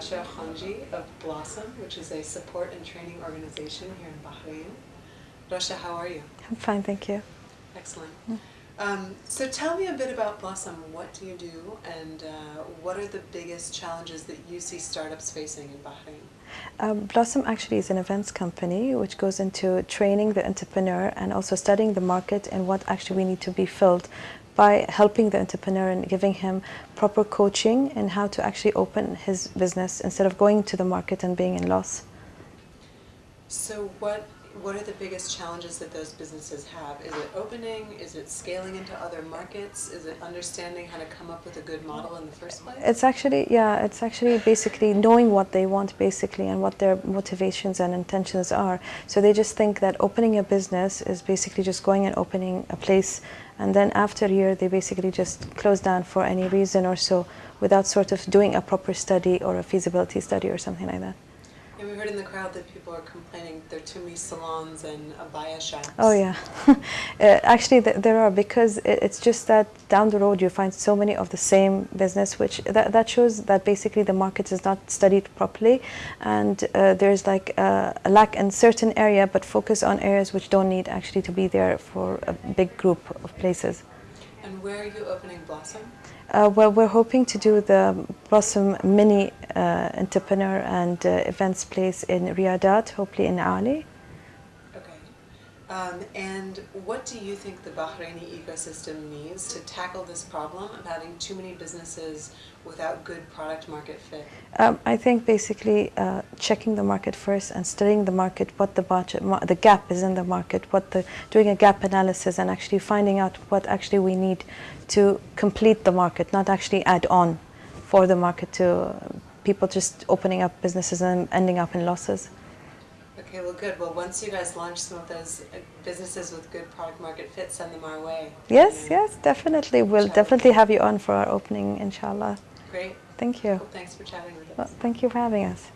Rasha Khanji of Blossom, which is a support and training organization here in Bahrain. Rasha, how are you? I'm fine, thank you. Excellent. Um, so tell me a bit about Blossom. What do you do, and uh, what are the biggest challenges that you see startups facing in Bahrain? Um, Blossom actually is an events company which goes into training the entrepreneur and also studying the market and what actually we need to be filled by helping the entrepreneur and giving him proper coaching and how to actually open his business instead of going to the market and being in loss. So what what are the biggest challenges that those businesses have? Is it opening? Is it scaling into other markets? Is it understanding how to come up with a good model in the first place? It's actually, yeah, it's actually basically knowing what they want basically and what their motivations and intentions are. So they just think that opening a business is basically just going and opening a place and then after a year they basically just close down for any reason or so without sort of doing a proper study or a feasibility study or something like that. We heard in the crowd that people are complaining there are too many salons and abaya shops. Oh yeah, uh, actually th there are because it, it's just that down the road you find so many of the same business, which that, that shows that basically the market is not studied properly, and uh, there's like a, a lack in certain area, but focus on areas which don't need actually to be there for a big group of places. Where are you opening Blossom? Uh, well, we're hoping to do the Blossom Mini uh, Entrepreneur and uh, Events place in Riyadat, hopefully in Ali. Um, and what do you think the Bahraini ecosystem needs to tackle this problem of having too many businesses without good product market fit? Um, I think basically uh, checking the market first and studying the market, what the budget, the gap is in the market, what the doing a gap analysis and actually finding out what actually we need to complete the market, not actually add on for the market to uh, people just opening up businesses and ending up in losses. Okay, well, good. Well, once you guys launch some of those uh, businesses with good product market fit, send them our way. Yes, yes, definitely. We'll inshallah. definitely have you on for our opening, inshallah. Great. Thank you. Well, thanks for chatting with us. Well, thank you for having us.